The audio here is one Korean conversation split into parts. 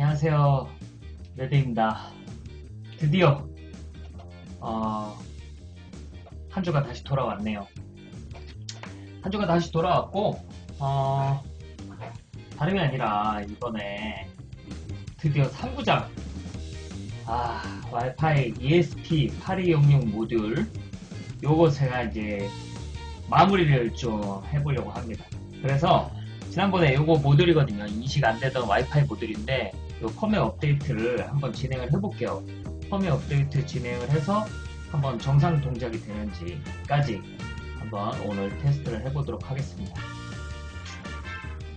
안녕하세요. 레드입니다. 드디어 어, 한 주가 다시 돌아왔네요. 한 주가 다시 돌아왔고 어, 다름이 아니라 이번에 드디어 3구장 아 와이파이 ESP8266 모듈 요거 제가 이제 마무리를 좀 해보려고 합니다. 그래서 지난번에 요거 모듈이거든요. 인식 안 되던 와이파이 모듈인데 요 펌웨어 업데이트를 한번 진행을 해볼게요. 펌웨어 업데이트 진행을 해서 한번 정상 동작이 되는지까지 한번 오늘 테스트를 해보도록 하겠습니다.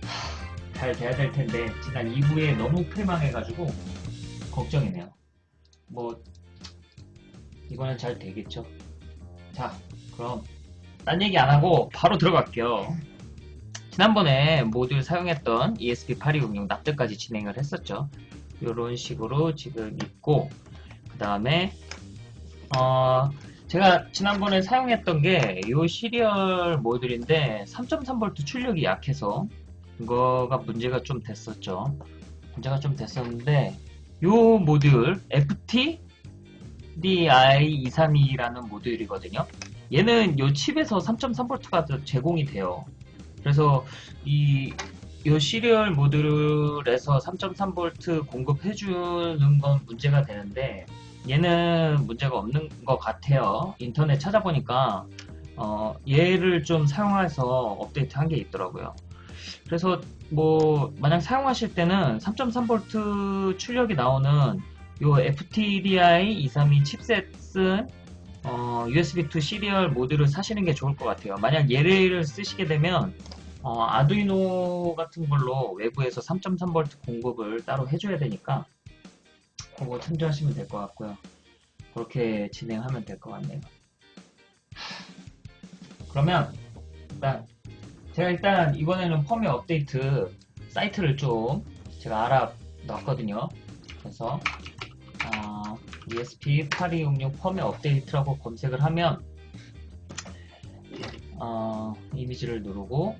하, 잘 돼야 될 텐데 지난 2부에 너무 패망해가지고 걱정이네요. 뭐 이번엔 잘 되겠죠. 자 그럼 딴 얘기 안 하고 바로 들어갈게요. 지난번에 모듈 사용했던 ESP8266 납득까지 진행을 했었죠. 이런 식으로 지금 있고 그 다음에 어 제가 지난번에 사용했던 게 이 시리얼 모듈인데 3.3V 출력이 약해서 이거가 문제가 좀 됐었죠. 문제가 좀 됐었는데 이 모듈 FT DI232라는 모듈이거든요. 얘는 이 칩에서 3.3V가 제공이 돼요. 그래서 이, 이 시리얼 모듈에서 3.3V 공급해주는 건 문제가 되는데 얘는 문제가 없는 것 같아요. 인터넷 찾아보니까 어, 얘를 좀 사용해서 업데이트 한 게 있더라고요. 그래서 뭐 만약 사용하실 때는 3.3V 출력이 나오는 요 FTDI 232 칩셋 쓴 어, USB2 시리얼 모듈을 사시는 게 좋을 것 같아요. 만약 얘를 쓰시게 되면 어, 아두이노 같은 걸로 외부에서 3.3V 공급을 따로 해줘야 되니까 그거 참조하시면 될 것 같고요. 그렇게 진행하면 될 것 같네요. 그러면 일단 제가 일단 이번에는 펌웨어 업데이트 사이트를 좀 제가 알아놨거든요. 그래서 어, ESP8266 펌웨어 업데이트라고 검색을 하면 어, 이미지를 누르고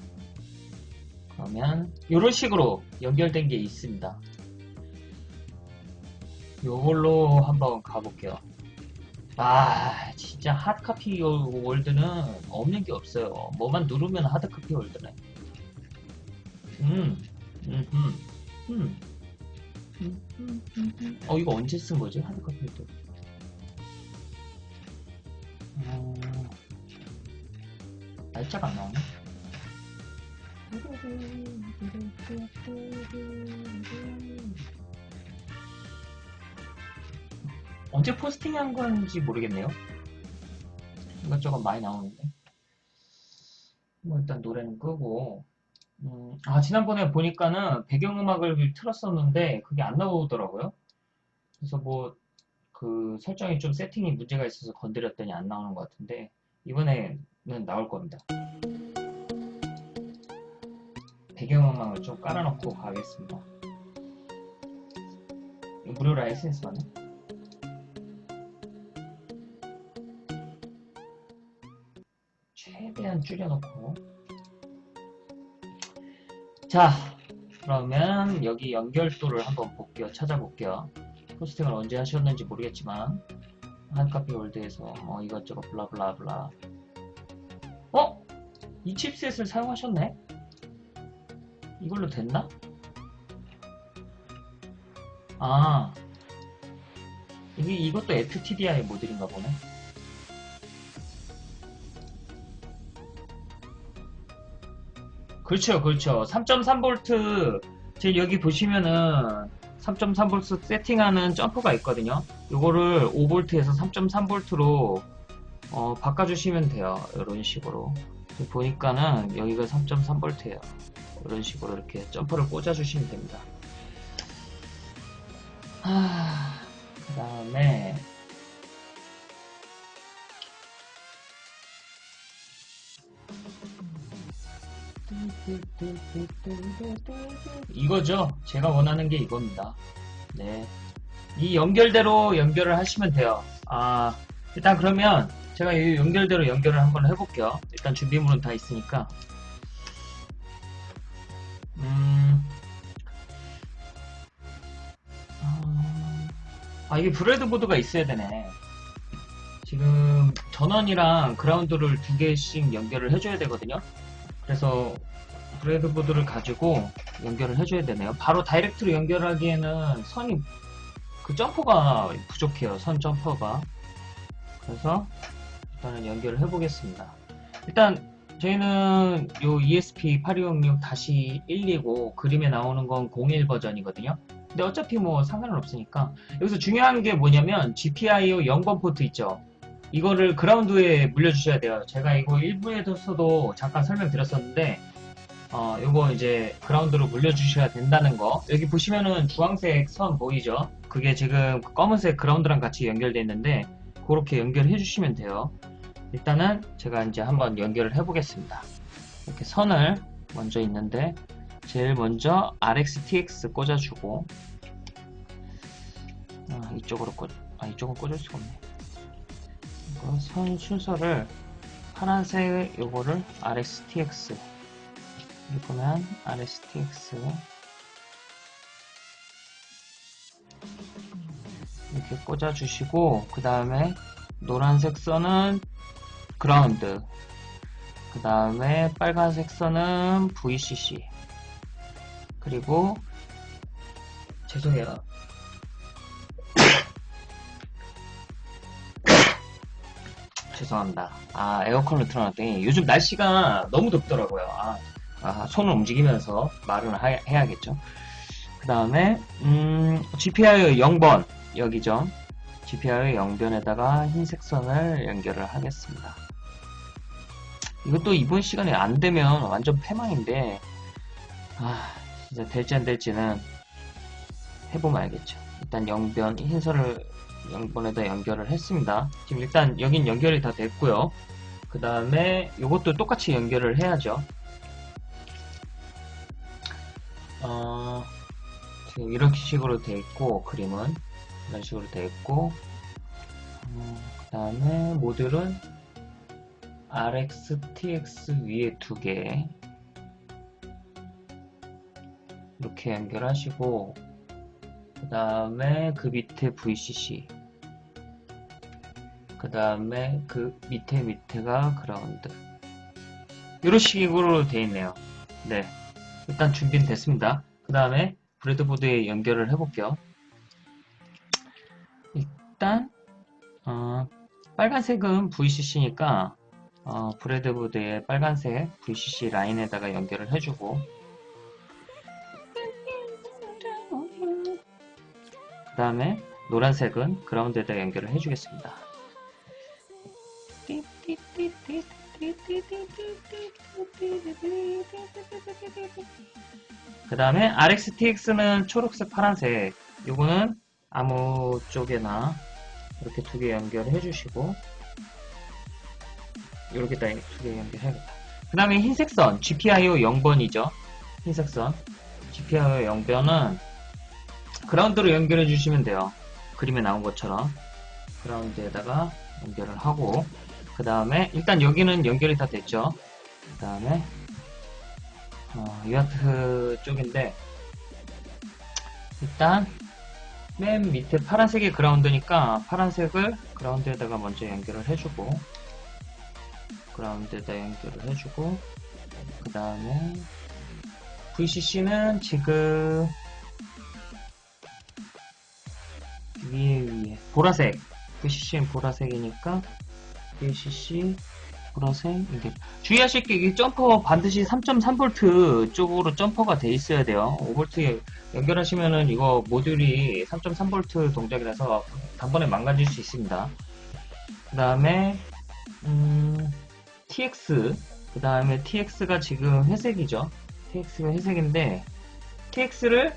그러면 이런 식으로 연결된 게 있습니다. 요걸로 한번 가볼게요. 아 진짜 하드카피 월드는 없는 게 없어요. 뭐만 누르면 하드카피 월드네. 음, 음, 음, 음. 어 이거 언제 쓴 거지 하드카피 월드? 어... 날짜가 안 나오네. 언제 포스팅한 건지 모르겠네요. 이것저것 많이 나오는데. 뭐 일단 노래는 끄고. 음, 아 지난번에 보니까는 배경음악을 틀었었는데 그게 안 나오더라고요. 그래서 뭐 그 설정이 좀 세팅이 문제가 있어서 건드렸더니 안 나오는 것 같은데 이번에는 나올 겁니다. 배경음악을 좀 깔아놓고 가겠습니다. 무료 라이센스 맞나? 최대한 줄여놓고 자 그러면 여기 연결도를 한번 볼게요 찾아볼게요 포스팅을 언제 하셨는지 모르겠지만 한카피 월드에서 뭐 이것저것 블라블라블라 어? 이 칩셋을 사용하셨네? 이걸로 됐나? 아 이게 이것도 FTDI 모델인가 보네 그렇죠 그렇죠. 3.3V 제 여기 보시면은 3.3V 세팅하는 점퍼가 있거든요. 이거를 5V에서 3.3V로 어, 바꿔주시면 돼요. 이런 식으로. 보니까는 여기가 3.3V예요. 이런 식으로 이렇게 점퍼를 꽂아주시면 됩니다. 그 다음에 이거죠. 제가 원하는 게 이겁니다. 네. 이 연결대로 연결을 하시면 돼요. 아, 일단 그러면 제가 이 연결대로 연결을 한번 해볼게요. 일단 준비물은 다 있으니까. 음, 아 이게 breadboard가 있어야 되네. 지금 전원이랑 그라운드를 두 개씩 연결을 해줘야 되거든요. 그래서 breadboard를 가지고 연결을 해줘야 되네요. 바로 direct로 연결하기에는 선이 그 점퍼가 부족해요. 선 점퍼가. 그래서 일단은 연결을 해보겠습니다. 일단 저희는 요 ESP8266-1이고 그림에 나오는 건 01 버전이거든요. 근데 어차피 뭐 상관은 없으니까 여기서 중요한 게 뭐냐면 GPIO 0번 포트 있죠. 이거를 그라운드에 물려주셔야 돼요. 제가 이거 1부에서도 잠깐 설명드렸었는데 어, 요거 이제 그라운드로 물려주셔야 된다는 거. 여기 보시면은 주황색 선 보이죠? 그게 지금 검은색 그라운드랑 같이 연결되어 있는데 그렇게 연결해 주시면 돼요. 일단은 제가 이제 한번 연결을 해 보겠습니다. 이렇게 선을 먼저 있는데 제일 먼저 RxTX 꽂아주고 아, 이쪽으로 꽂, 아 이쪽은 꽂을 수가 없네. 이거 선 순서를 파란색 요거를 RxTX 여기 보면 RSTX 이렇게 꽂아주시고 그 다음에 노란색 선은 그라운드 그 다음에 빨간색 선은 VCC 그리고 죄송해요 죄송합니다. 아 에어컨을 틀어놨더니 요즘 날씨가 너무 덥더라고요. 아, 아, 손을 움직이면서 말을 하- 해야겠죠? 그 다음에 음, GPIO 0번 여기죠? GPIO 0변에다가 흰색 선을 연결을 하겠습니다. 이것도 이번 시간에 안 되면 완전 패망인데 아 진짜 될지 안 될지는 해보면 알겠죠. 일단 0변 흰선을 0번에다 연결을 했습니다. 지금 일단 여긴 연결이 다 됐고요. 그 다음에 이것도 똑같이 연결을 해야죠. 어, 지금 이렇게 식으로 되어 있고 그림은 이런 식으로 되어 있고 그 다음에 모듈은 RX, TX 위에 두 개. 이렇게 연결하시고 그 다음에 그 밑에 VCC 그 다음에 그 밑에 밑에가 그라운드. 이런 식으로 되어 있네요. 네. 일단 준비는 됐습니다. 그 다음에 브레드보드에 연결을 해 볼게요. 일단 어, 빨간색은 VCC니까 어, 브레드보드에 빨간색 VCC 라인에다가 연결을 해주고 그 다음에 노란색은 그라운드에다 연결을 해주겠습니다. 그 다음에 RxTX는 초록색, 파란색 요거는 아무 쪽에나 이렇게 두 개 연결해 주시고 이렇게 다 두 개 연결해야겠다. 그 다음에 흰색 선 GPIO 0번이죠. 흰색 선 GPIO 0번은 그라운드로 연결해 주시면 돼요. 그림에 나온 것처럼 그라운드에다가 연결을 하고 그 다음에 일단 여기는 연결이 다 됐죠. 그 다음에 어, 유아트 쪽인데 일단 맨 밑에 파란색이 그라운드니까 파란색을 그라운드에다가 먼저 연결을 해주고 그라운드에다 연결을 해주고 그 다음에 VCC는 지금 위에 위에 보라색. VCC는 보라색이니까 VCC 보라색. 이게. 주의하실 게 이게 점퍼 반드시 3.3V 쪽으로 점퍼가 돼 있어야 돼요. 5V 연결하시면은 이거 모듈이 3.3V 동작이라서 단번에 망가질 수 있습니다. 그 다음에 음, TX 그 다음에 TX가 지금 회색이죠. TX가 회색인데 TX를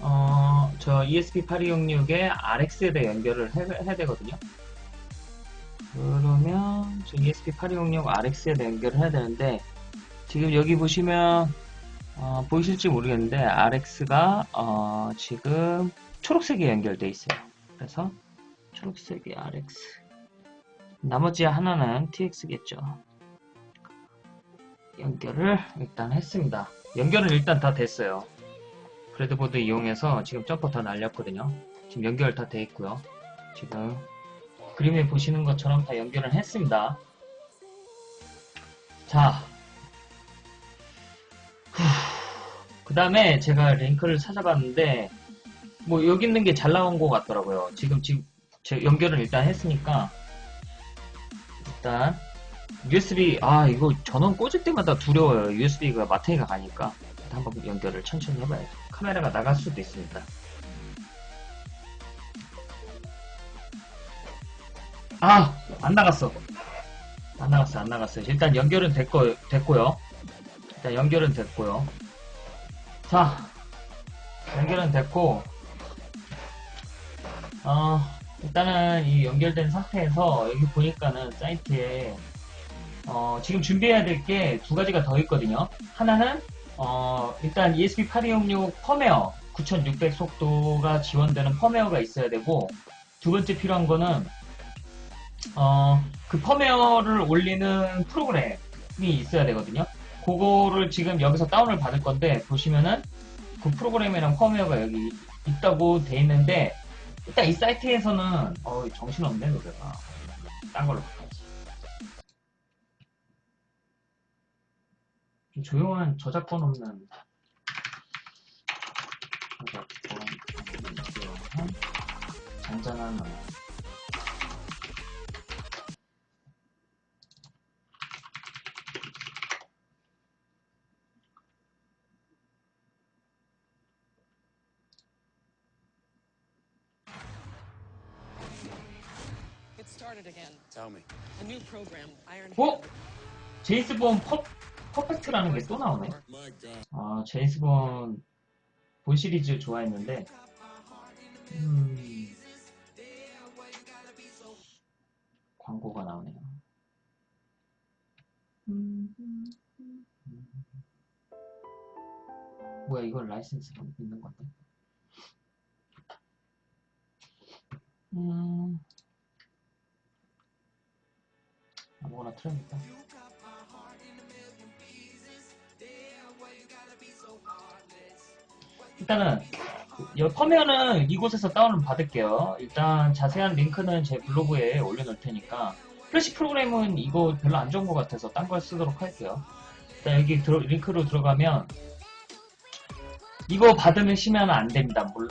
어, 저 ESP8266에 RX에다 연결을 해, 해야 되거든요. 그러면 저 ESP8266 RX에다 연결을 해야 되는데 지금 여기 보시면 어, 보이실지 모르겠는데 RX가 어, 지금 초록색에 연결되어 있어요. 그래서 초록색이 RX 나머지 하나는 TX겠죠. 연결을 일단 했습니다. 연결은 일단 다 됐어요. breadboard 이용해서 지금 점퍼 다 날렸거든요. 지금 연결 다 돼 있고요. 지금 그림에 보시는 것처럼 다 연결을 했습니다. 자, 그 다음에 제가 링크를 찾아봤는데 뭐 여기 있는 게 잘 나온 것 같더라고요. 지금 지금 제 연결을 일단 했으니까 일단 USB 아 이거 전원 꽂을 때마다 두려워요. USB가 마탱이가 가니까 한번 연결을 천천히 해봐야죠. 카메라가 나갈 수도 있습니다. 아 안 나갔어. 안 나갔어 안 나갔어요. 일단 연결은 됐고 됐고요. 일단 연결은 됐고요. 자 연결은 됐고 어, 일단은 이 연결된 상태에서 여기 보니까는 사이트에 어, 지금 준비해야 될 게 두 가지가 더 있거든요. 하나는 어, 일단 ESP8266 펌웨어 9600 속도가 지원되는 펌웨어가 있어야 되고 두 번째 필요한 거는 어, 그 펌웨어를 올리는 프로그램이 있어야 되거든요. 그거를 지금 여기서 다운을 받을 건데 보시면은 그 프로그램이랑 펌웨어가 여기 있다고 돼 있는데 일단 이 사이트에서는 어 정신없네 노래가 딴 걸로 좀 조용한 저작권 없는 저작권 없는 조용한 잔잔한 음악 어? 제이슨 본 퍼, 퍼펙트라는 게 또 나오네. God. 아 제이슨 본 본 시리즈 좋아했는데 음, 광고가 나오네요. 음, 음, 음. 뭐야 이걸 라이센스가 있는 건데? 음, 아무거나 틀어야겠다 일단은 이 펌웨어는 이곳에서 다운을 받을게요. 일단 자세한 링크는 제 블로그에 올려놓을 테니까 플래시 프로그램은 이거 별로 안 좋은 것 같아서 딴 걸 쓰도록 할게요. 일단 여기 들어- 링크로 들어가면 이거 받으면 심하면 안 됩니다. 물-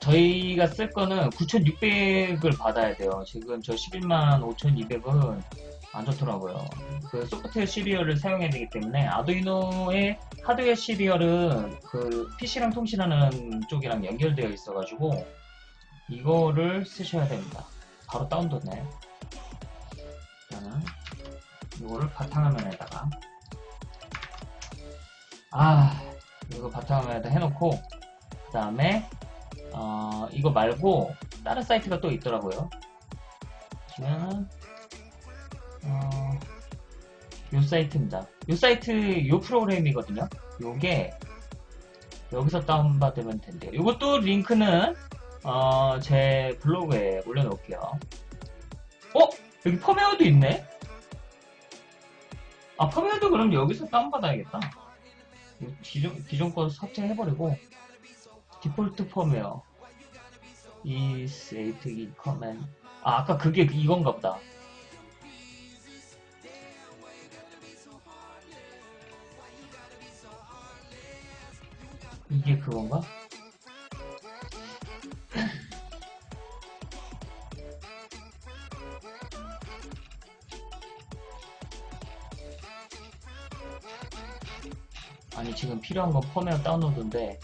저희가 쓸 거는 9600을 받아야 돼요. 지금 저 11만 5200은 안 좋더라고요. 그 소프트웨어 시리얼을 사용해야 되기 때문에 아두이노의 하드웨어 시리얼은 그 PC랑 통신하는 쪽이랑 연결되어 있어가지고 이거를 쓰셔야 됩니다. 바로 다운됐네. 일단은 이거를 바탕화면에다가 아 이거 바탕화면에다 해놓고 그 다음에 어, 이거 말고 다른 사이트가 또 있더라고요. 보시면은 어, 요 사이트입니다. 요 사이트 요 프로그램이거든요. 요게 여기서 다운받으면 된대요. 요것도 링크는 어, 제 블로그에 올려놓을게요. 어? 여기 펌웨어도 있네? 아 펌웨어도 그럼 여기서 다운받아야겠다. 요 기존, 기존 거 삭제해버리고 디폴트 펌웨어 is apt command 아 아까 그게 이건가 보다. 이게 그건가? 아니 지금 필요한 건 펌웨어 다운로드인데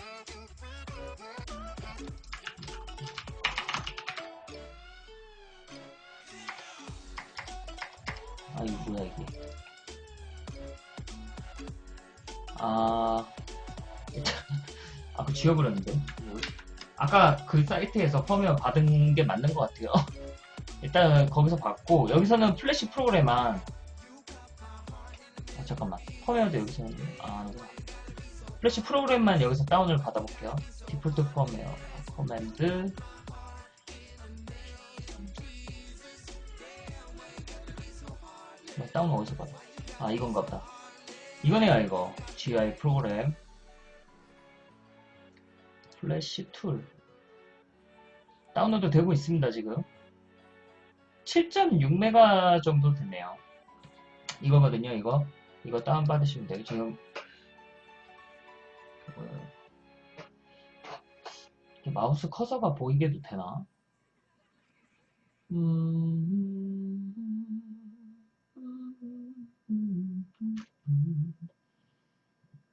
아까 그 사이트에서 펌웨어 받은 게 맞는 것 같아요. 일단 거기서 받고 여기서는 플래시 프로그램만 아, 잠깐만. 펌웨어도 여기서 아 아니구나. 플래시 프로그램만 여기서 다운을 받아볼게요. default firmware command. 뭐, 다운 어디서 받아? 아 이건가 보다. 이거네요 이거. GI 프로그램. flash tool 다운로드 되고 있습니다 지금 7.6메가 정도 됐네요. 이거거든요, 이거. 이거 다운받으시면 돼요. 지금, 마우스 커서가 보이게도 되나? 음,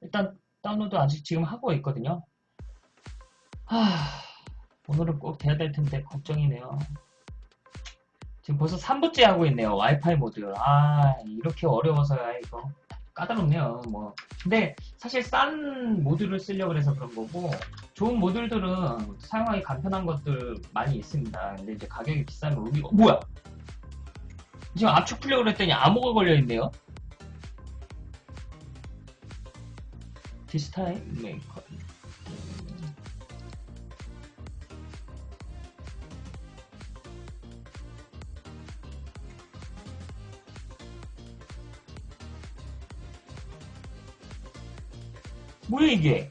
일단 다운로드 아직 지금 하고 있거든요. 하, 오늘은 꼭 돼야 될 텐데 걱정이네요. 지금 벌써 3부째 하고 있네요. 와이파이 모드. 아, 이렇게 어려워서야 이거 까다롭네요. 뭐. 근데 사실 싼 모듈을 쓰려고 해서 그런 거고 좋은 모듈들은 사용하기 간편한 것들 많이 있습니다. 근데 이제 가격이 비싸면 의미가 뭐야? 지금 압축 풀려고 그랬더니 암호가 걸려 있네요. 디스타임 메이커. 뭐야 이게?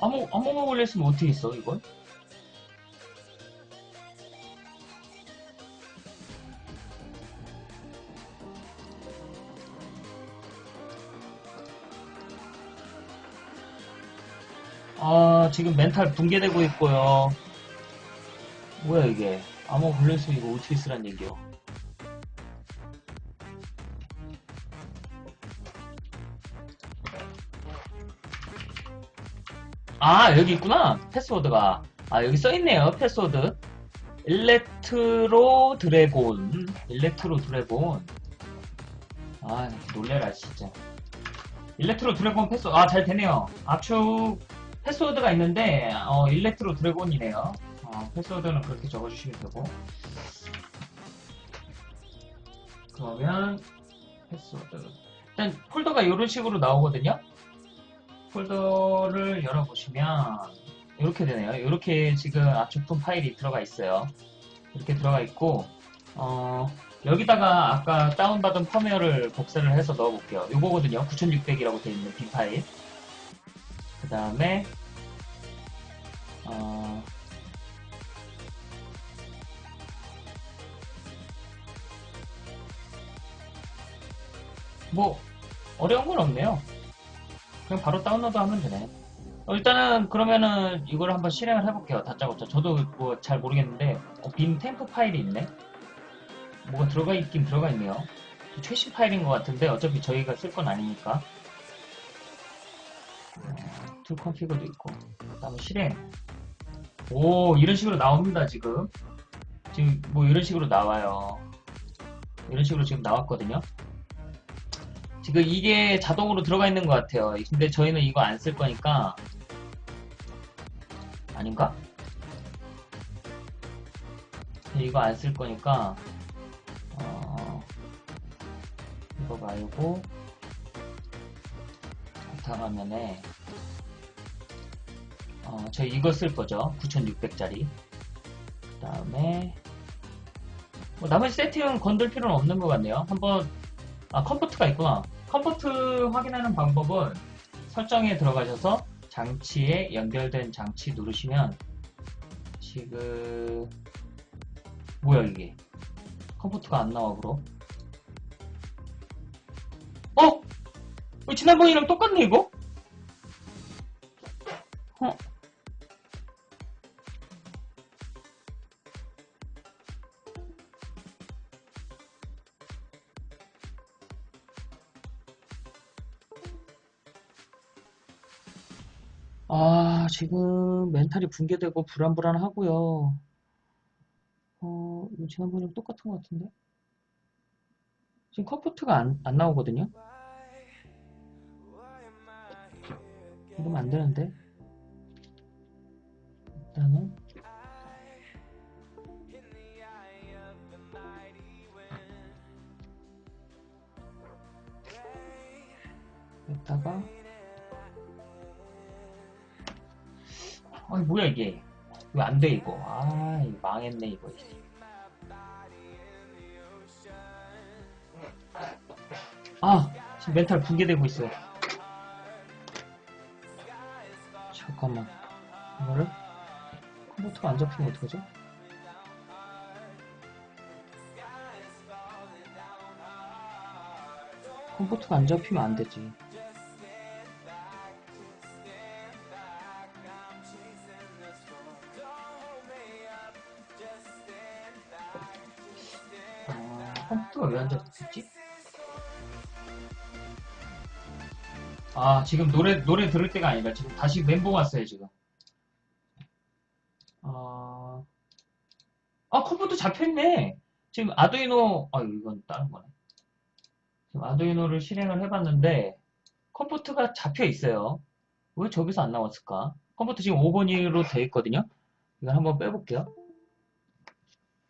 아무 아무만 걸렸으면 어떻게 있어 이건? 아 지금 멘탈 붕괴되고 있고요. 뭐야 이게? 아무 걸렸으면 이거 어떻게 쓰란 얘기요? 아 여기 있구나. 패스워드가. 아 여기 써있네요 패스워드. ElectroDragon. ElectroDragon. 아 놀래라 진짜. ElectroDragon 패스워드 아 잘 되네요. 압축. 패스워드가 있는데 어, ElectroDragon이네요 어, 패스워드는 그렇게 적어주시면 되고. 그러면 패스워드. 일단 폴더가 이런 식으로 나오거든요? 폴더를 열어보시면 이렇게 되네요. 이렇게 지금 압축 푼 파일이 들어가 있어요. 이렇게 들어가 있고 어, 여기다가 아까 다운받은 펌웨어를 복사를 해서 넣어볼게요. 이거거든요. 9600이라고 되어 있는 bin 파일. 그 다음에 어, 뭐 어려운 건 없네요. 그냥 바로 다운로드 하면 되네. 어, 일단은 그러면은 이걸 한번 실행을 해볼게요. 다짜고짜. 저도 뭐 잘 모르겠는데 어, bin temp 파일이 있네. 뭐가 들어가 있긴 들어가 있네요. 최신 파일인 것 같은데 어차피 저희가 쓸 건 아니니까. tool config도 있고. 그다음에 실행. 오 이런 식으로 나옵니다 지금. 지금 뭐 이런 식으로 나와요. 이런 식으로 지금 나왔거든요. 지금 이게 자동으로 들어가 있는 것 같아요. 근데 저희는 이거 안 쓸 거니까 아닌가? 이거 안 쓸 거니까 어, 이거 말고 바탕 화면에 어, 저희 이거 쓸 거죠. 9600짜리. 그 다음에 뭐 나머지 세팅은 건들 필요는 없는 것 같네요. 한번 아 COM port가 있구나. COM port 확인하는 방법은 설정에 들어가셔서 장치에 연결된 장치 누르시면 지금 뭐야 이게 COM port가 안 나와 그럼 어? 왜 지난번이랑 똑같네 이거? 어? 지금 멘탈이 붕괴되고 불안불안하고요. 어, 지난번이랑 똑같은 것 같은데? 지금 COM port가 안, 안 나오거든요? 이러면 안 되는데? 일단은. 여기다가 아니 뭐야 이게 왜 안 돼 이거 아 이거 망했네 이거 아 지금 멘탈 붕괴되고 있어 잠깐만. 이거를? 컴퓨터가 안 잡히면 어떡하지? 컴퓨터가 안 잡히면 안 되지. 잡혔지? 아, 지금 노래, 노래 들을 때가 아니라 지금 다시 멘붕 왔어요, 지금. 아, 아, 컴퓨터 잡혀있네. 지금 아두이노, 아, 이건 다른 거네. 지금 아두이노를 실행을 해봤는데, 컴퓨터가 잡혀 있어요. 왜 저기서 안 나왔을까? 컴퓨터 지금 5번으로 되어 있거든요. 이걸 한번 빼볼게요.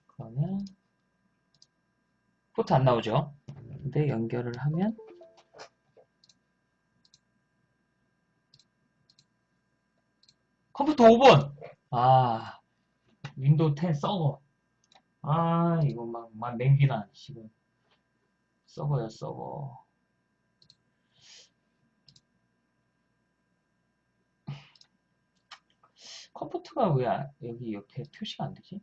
그러면, 포트 안 나오죠? 근데 연결을 하면, 컴퓨터 5번! 아, 윈도우 10 서버. 아, 이거 막, 막 냉기나, 지금. 서버야, 서버. 컴퓨터가 왜 아- 여기 옆에 표시가 안 되지?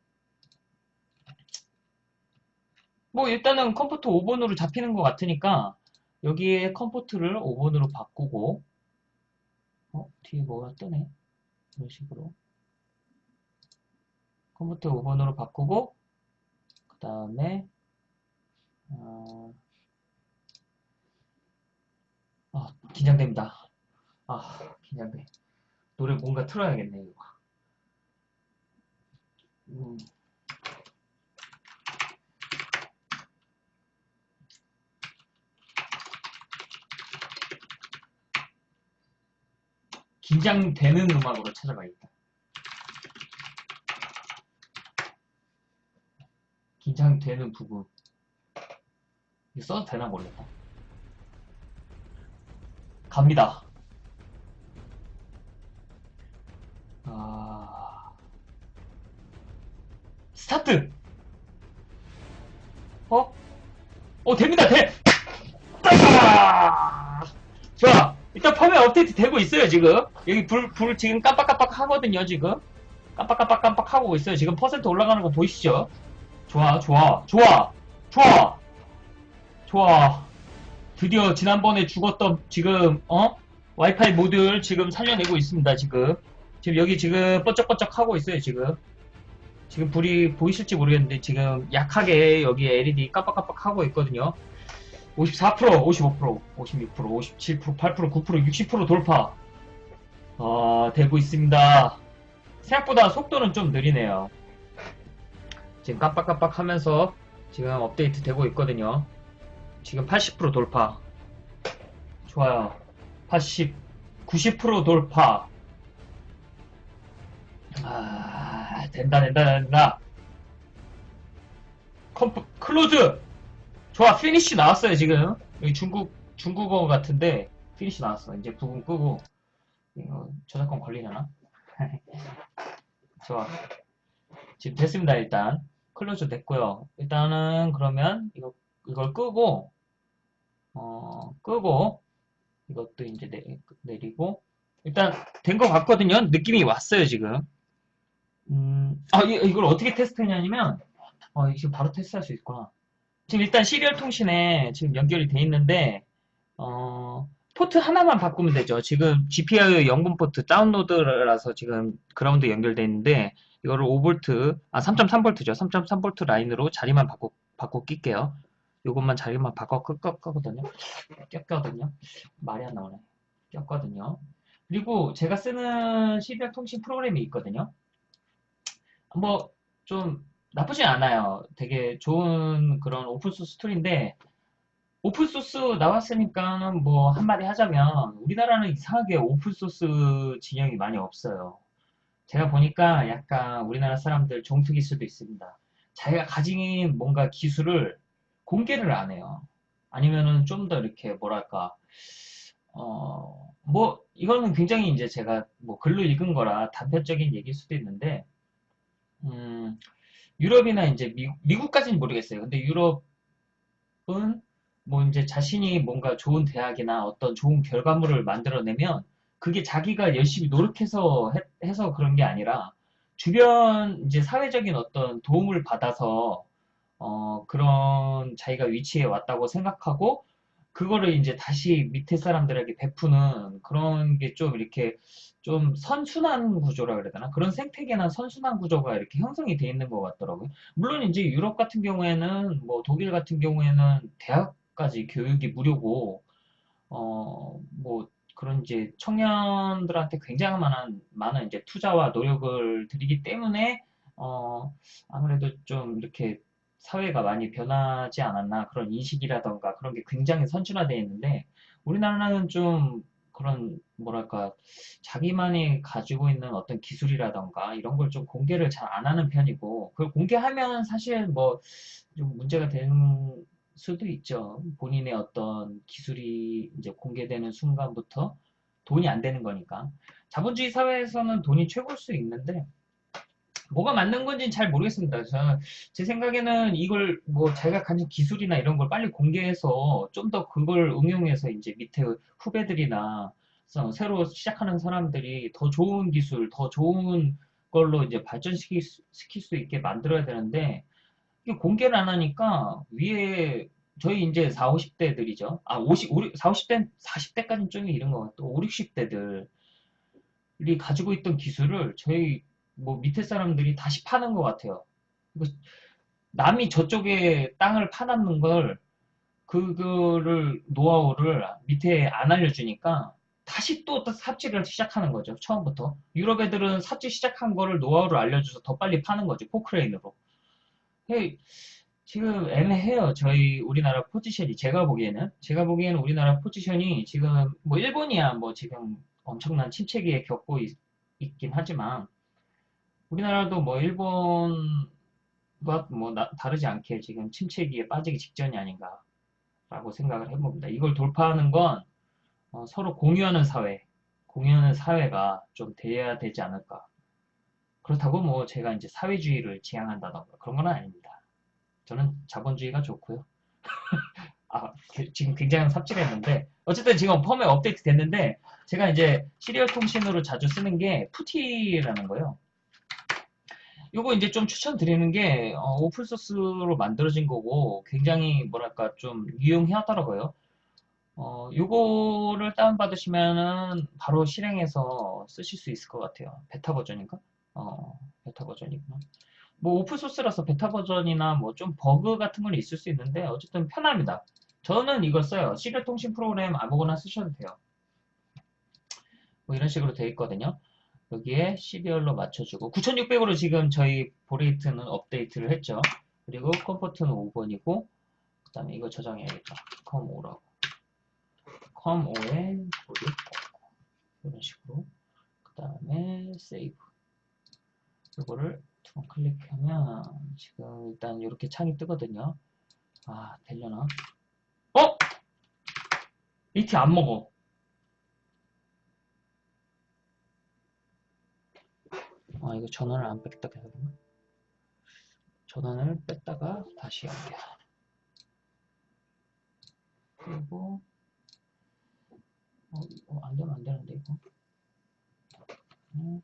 뭐, 일단은 컴퓨터 5번으로 잡히는 것 같으니까, 여기에 컴퓨터를 5번으로 바꾸고, 어, 뒤에 뭐가 뜨네? 이런 식으로. 컴퓨터 5번으로 바꾸고, 그 다음에, 어, 아, 긴장됩니다. 아, 긴장돼. 노래 뭔가 틀어야겠네, 이거. 음. 긴장되는 음악으로 찾아봐야겠다. 긴장되는 부분. 이거 써도 되나 모르겠다. 갑니다. 아... start! 어? 어, 됩니다, 돼! 따! 일단 펌웨어 업데이트 되고 있어요, 지금. 여기 불, 불 지금 깜빡깜빡 하거든요, 지금. 깜빡깜빡 깜빡 하고 있어요. 지금 퍼센트 올라가는 거 보이시죠? 좋아, 좋아, 좋아, 좋아, 좋아. 드디어 지난번에 죽었던 지금, 어? 와이파이 모듈 지금 살려내고 있습니다, 지금. 지금 여기 지금 번쩍번쩍 하고 있어요, 지금. 지금 불이 보이실지 모르겠는데 지금 약하게 여기 LED 깜빡깜빡 하고 있거든요. 54%, 55%, 56%, 57%, 8%, 9%, 60% 돌파. 어, 되고 있습니다. 생각보다 속도는 좀 느리네요. 지금 깜빡깜빡 하면서 지금 업데이트 되고 있거든요. 지금 80% 돌파. 좋아요. 80, 90% 돌파. 아, 된다, 된다, 된다. 컴프, close! 좋아, finish 나왔어요, 지금. 여기 중국, 중국어 같은데, finish 나왔어. 이제 부분 끄고, 이거 저작권 걸리려나? 좋아. 지금 됐습니다, 일단. close 됐고요. 일단은, 그러면, 이거, 이걸 끄고, 어, 끄고, 이것도 이제 내, 내리고, 일단, 된 것 같거든요? 느낌이 왔어요, 지금. 음, 아, 이- 이걸 어떻게 테스트 했냐면, 어, 지금 바로 테스트할 수 있구나. 지금 일단 serial 통신에 지금 연결이 돼 있는데, 어, 포트 하나만 바꾸면 되죠. 지금 GPIO 0번 포트 다운로드라서 지금 그라운드 연결돼 있는데, 이거를 5V, 아, 3.3V죠. 3.3V 라인으로 자리만 바꿔, 바꿔 낄게요. 요것만 자리만 바꿔 끄거든요. 꼈거든요. 말이 안 나오네. 꼈거든요. 그리고 제가 쓰는 serial 통신 프로그램이 있거든요. 뭐, 좀, 나쁘진 않아요. 되게 좋은 그런 open source tool인데, open source 나왔으니까는 뭐, 한마디 하자면, 우리나라는 이상하게 open source 진영이 많이 없어요. 제가 보니까 약간 우리나라 사람들 종특일 수도 있습니다. 자기가 가진 뭔가 기술을 공개를 안 해요. 아니면은 좀 더 이렇게, 뭐랄까, 어, 뭐, 이거는 굉장히 이제 제가 뭐 글로 읽은 거라 단편적인 얘기일 수도 있는데, 음, 유럽이나 이제 미, 미국까지는 모르겠어요. 근데 유럽은 뭐 이제 자신이 뭔가 좋은 대학이나 어떤 좋은 결과물을 만들어내면 그게 자기가 열심히 노력해서 해, 해서 그런 게 아니라 주변 이제 사회적인 어떤 도움을 받아서 어, 그런 자기가 위치에 왔다고 생각하고 그거를 이제 다시 밑에 사람들에게 베푸는 그런 게 좀 이렇게 좀 선순환 구조라 그래야 되나? 그런 생태계나 선순환 구조가 이렇게 형성이 돼 있는 것 같더라고요. 물론 이제 유럽 같은 경우에는 뭐 독일 같은 경우에는 대학까지 교육이 무료고 어, 뭐 그런 이제 청년들한테 굉장히 많은 많은 이제 투자와 노력을 들이기 때문에 어, 아무래도 좀 이렇게 사회가 많이 변하지 않았나 그런 인식이라던가 그런 게 굉장히 선진화되어 있는데 우리나라는 좀 그런 뭐랄까 자기만이 가지고 있는 어떤 기술이라던가 이런 걸 좀 공개를 잘 안 하는 편이고 그걸 공개하면 사실 뭐 좀 문제가 되는 수도 있죠. 본인의 어떤 기술이 이제 공개되는 순간부터 돈이 안 되는 거니까. 자본주의 사회에서는 돈이 최고일 수 있는데 뭐가 맞는 건지는 잘 모르겠습니다. 저는 제 생각에는 이걸 뭐 자기가 가진 기술이나 이런 걸 빨리 공개해서 좀 더 그걸 응용해서 이제 밑에 후배들이나 서- 새로 시작하는 사람들이 더 좋은 기술, 더 좋은 걸로 이제 발전시킬 수 시킬 수 있게 만들어야 되는데 이게 공개를 안 하니까 위에 저희 이제 4, 50대들이죠. 아, 50, 5, 4, 50대, 40대까지는 좀 이른 것 같고 5, 60대들이 가지고 있던 기술을 저희 뭐 밑에 사람들이 다시 파는 것 같아요. 남이 저쪽에 땅을 파놨는 걸 그거를 노하우를 밑에 안 알려주니까 다시 또 삽질을 시작하는 거죠. 처음부터. 유럽 애들은 삽질 시작한 거를 노하우를 알려줘서 더 빨리 파는 거죠. 포크레인으로. 헤이, 지금 애매해요. 저희 우리나라 포지션이 제가 보기에는 제가 보기에는 우리나라 포지션이 지금 뭐 일본이야 뭐 지금 엄청난 침체기에 겪고 있, 긴 하지만 우리나라도 뭐 일본과 뭐 나- 다르지 않게 지금 침체기에 빠지기 직전이 아닌가라고 생각을 해봅니다. 이걸 돌파하는 건 어, 서로 공유하는 사회, 공유하는 사회가 좀 돼야 되지 않을까. 그렇다고 뭐 제가 이제 사회주의를 지향한다던가 그런 건 아닙니다. 저는 자본주의가 좋고요. 아, 그- 지금 굉장히 삽질했는데 어쨌든 지금 firmware 업데이트 됐는데 제가 이제 serial 통신으로 자주 쓰는 게 PuTTY라는 거예요. 요거 이제 좀 추천드리는 게 어, open source로 만들어진 거고 굉장히 뭐랄까 좀 유용하더라고요. 어, 요거를 다운 받으시면은 바로 실행해서 쓰실 수 있을 것 같아요. 베타 버전인가? 어, 베타 버전이구나. 뭐 open source라서 베타 버전이나 뭐 좀 버그 같은 건 있을 수 있는데 어쨌든 편합니다. 저는 이거 써요. serial 통신 프로그램 아무거나 쓰셔도 돼요. 뭐 이런 식으로 되어 있거든요. 여기에 serial로 맞춰주고 9600으로 지금 저희 baud rate는 업데이트를 했죠. 그리고 COM port는 5번이고 그 다음에 이거 저장해야겠다. com5라고 com5에 보리 이런 식으로 그 다음에 save 이거를 두 번 클릭하면 지금 일단 이렇게 창이 뜨거든요. 아 되려나? 어? 이티 안 먹어. 아 이거 전원을 안 뺐다 그런가? 전원을 뺐다가 다시 연결. 그리고 어, 이거 안 되면 안 되는데 이거. 음.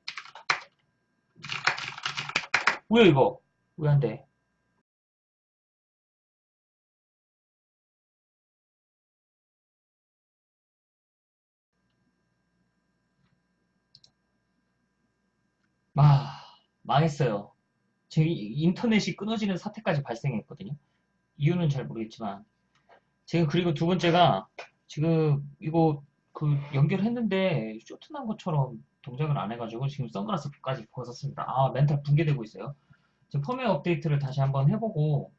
왜 이거? 왜 안 돼? 아, 망했어요. 제 인터넷이 끊어지는 사태까지 발생했거든요. 이유는 잘 모르겠지만. 지금 그리고 두 번째가 지금 이거 그 연결했는데 쇼트난 것처럼 동작을 안 해가지고 지금 선글라스까지 벗었습니다. 아, 멘탈 붕괴되고 있어요. 지금 펌웨어 업데이트를 다시 한번 해보고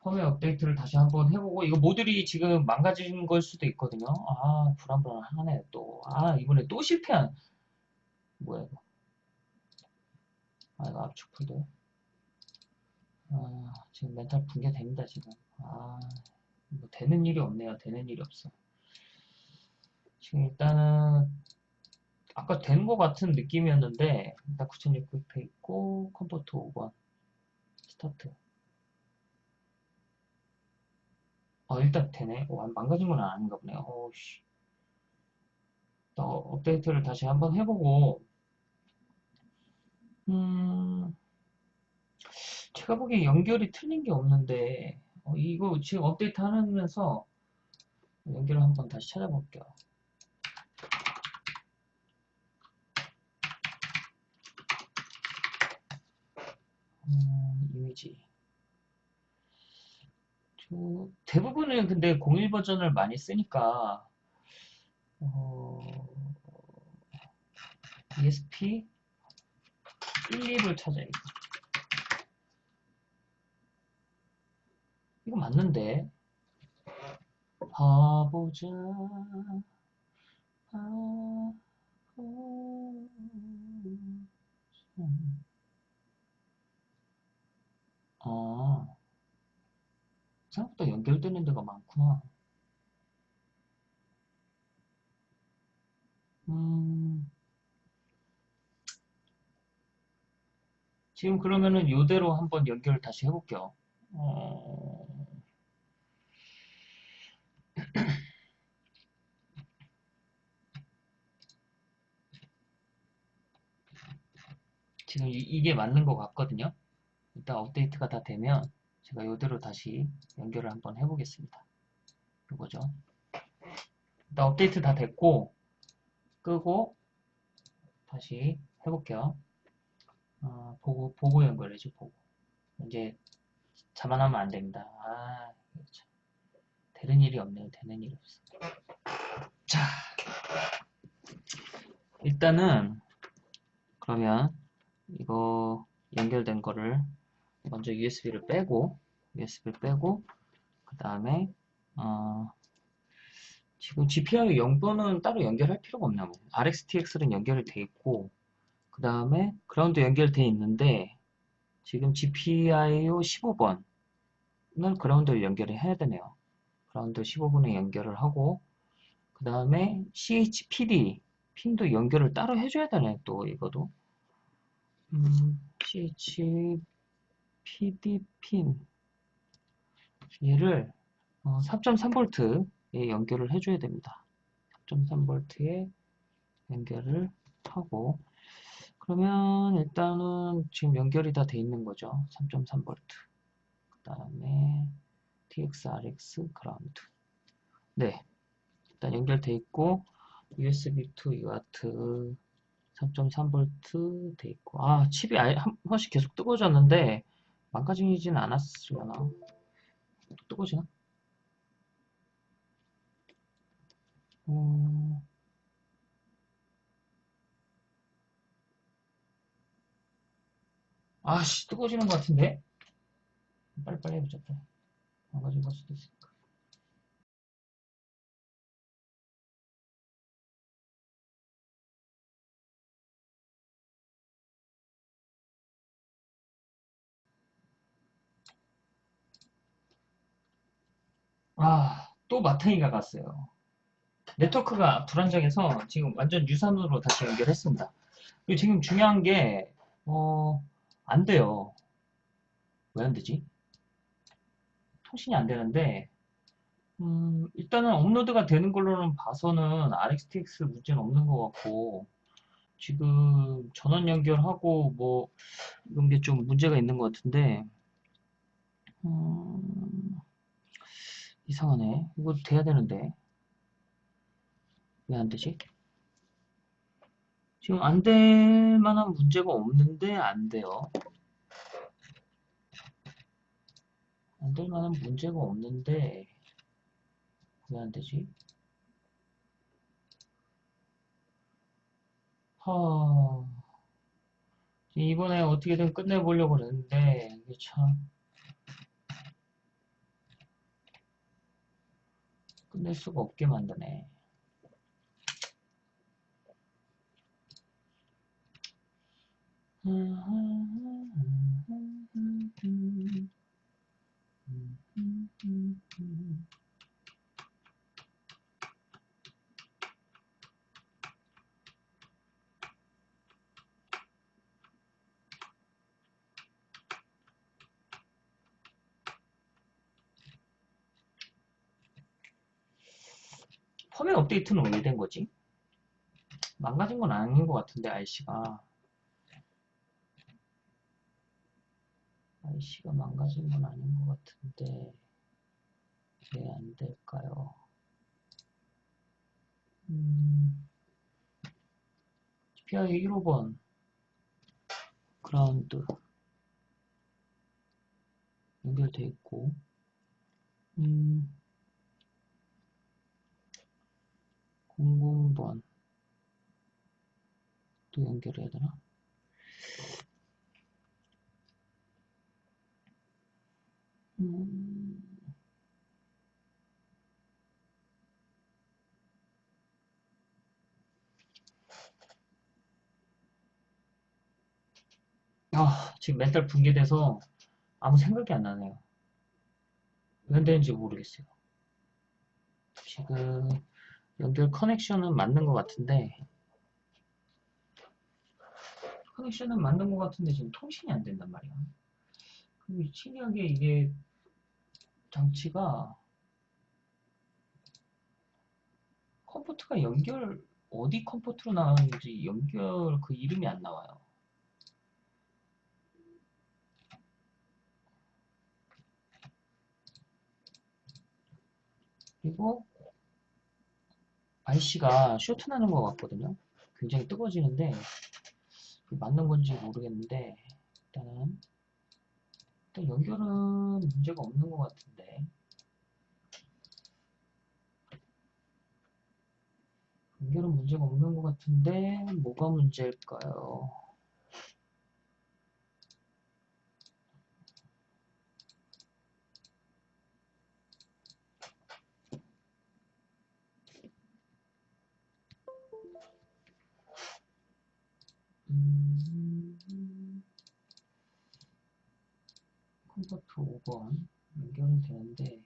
펌웨어 업데이트를 다시 한번 해보고 이거 모듈이 지금 망가진 걸 수도 있거든요. 아, 불안불안하네 또. 아, 이번에 또 실패한 뭐야 이거. 아, 이거 압축 폴더. 아, 지금 멘탈 붕괴됩니다, 지금. 아, 뭐 되는 일이 없네요. 되는 일이 없어. 지금 일단은 아까 된 것 같은 느낌이었는데 일단 9600 있고 COM port 5번 start. 아, 일단 되네. 어, 망가진 건 아닌가 보네요. 어우씨. 또 업데이트를 다시 한번 해보고, 음, 제가 보기에 연결이 틀린 게 없는데, 어, 이거 지금 업데이트 하면서 연결을 한번 다시 찾아볼게요. 음, 이미지. 저, 대부분은 근데 01 버전을 많이 쓰니까, 어, ESP 1, 2를 찾아야겠다. 이거 맞는데. 봐보자. 아, 생각보다 연결되는 데가 많구나. 음, 지금 그러면은 요대로 한번 연결 다시 해볼게요. 어, 지금 이, 게 맞는 것 같거든요. 일단 업데이트가 다 되면 제가 요대로 다시 연결을 한번 해보겠습니다. 요거죠. 일단 업데이트 다 됐고 끄고 다시 해볼게요. 어, 보고 보고 연결해줘 보고. 이제 자만하면 안 됩니다. 아, 참. 되는 일이 없네요. 되는 일이 없어. 자, 일단은 그러면 이거 연결된 거를 먼저 USB를 빼고 USB를 빼고 그 다음에 어, 지금 GPIO 0번은 따로 연결할 필요가 없나 뭐 RxTX는 연결이 돼 있고 그 다음에 그라운드 연결돼 있는데 지금 GPIO 15번을 그라운드를 연결을 해야 되네요. 그라운드 15번에 연결을 하고 그 다음에 CHPD 핀도 연결을 따로 해줘야 되네 또 이거도. 음, CHPD 핀. 얘를 어, 3.3V에 연결을 해줘야 됩니다. 3.3V에 연결을 하고 그러면 일단은 지금 연결이 다 돼 있는 거죠. 3.3V 그 다음에 TXRX 그라운드. 네. 일단 연결돼 있고 USB to UART 3.3V 돼 있고. 아 칩이 아예 한 번씩 계속 뜨거워졌는데 망가지진 않았으려나? 또 뜨거워지나? 음... 아씨 뜨거워지는 것 같은데 빨리빨리 해보자 빨리 망가진 걸 수도 있으니까 아, 또 마탱이가 갔어요. 네트워크가 불안정해서 지금 완전 유선으로 다시 연결했습니다. 그리고 지금 중요한 게, 어, 안 돼요. 왜 안 되지? 통신이 안 되는데, 음, 일단은 업로드가 되는 걸로는 봐서는 RxTX 문제는 없는 것 같고, 지금 전원 연결하고 뭐, 이런 게 좀 문제가 있는 것 같은데, 음, 이상하네. 이거 돼야 되는데. 왜 안 되지? 지금 안 될 만한 문제가 없는데 안 돼요. 안될 만한 문제가 없는데 왜 안 되지? 하... 이번에 어떻게든 끝내보려고 그랬는데 이게 참 끝낼 수가 없게 만드네. 펌웨어 업데이트는 왜 된 거지? 망가진 건 아닌 것 같은데, IC가. IC가 망가진 건 아닌 것 같은데, 왜 안 될까요? 음, PI 1호번, 그라운드, 연결돼 있고, 음, 00번, 또 연결해야 되나? 음, 아, 지금 멘탈 붕괴돼서 아무 생각이 안 나네요. 왜 안 되는지 모르겠어요. 지금 연결 connection은 맞는 것 같은데 connection은 맞는 것 같은데 지금 통신이 안 된단 말이야. 신기하게 이게 장치가 COM port가 연결 어디 COM port로 나왔는지 연결 그 이름이 안 나와요. 그리고 IC가 쇼트 나는 것 같거든요. 굉장히 뜨거워지는데 맞는 건지 모르겠는데 일단은 일단 연결은 문제가 없는 것 같은데 연결은 문제가 없는 것 같은데 뭐가 문제일까요? 음, 컴포트 5 번 연결은 되는데